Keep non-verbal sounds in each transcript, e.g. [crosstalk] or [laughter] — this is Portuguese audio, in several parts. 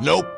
Nope.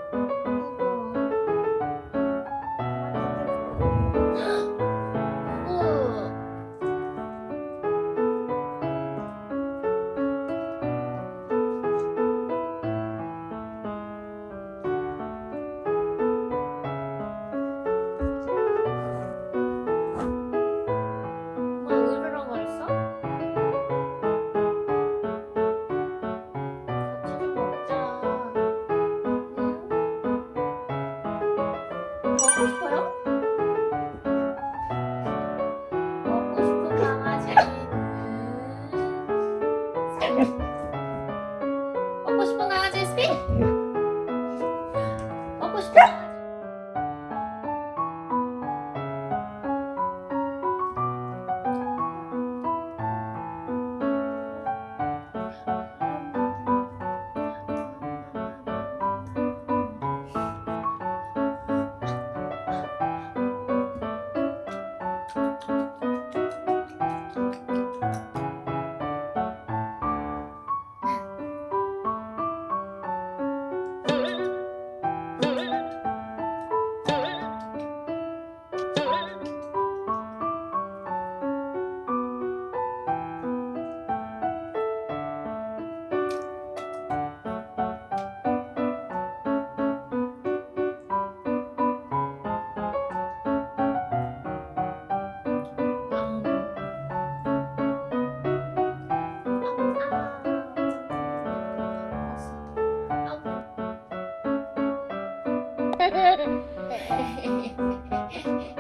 Hehehehe [laughs] [laughs]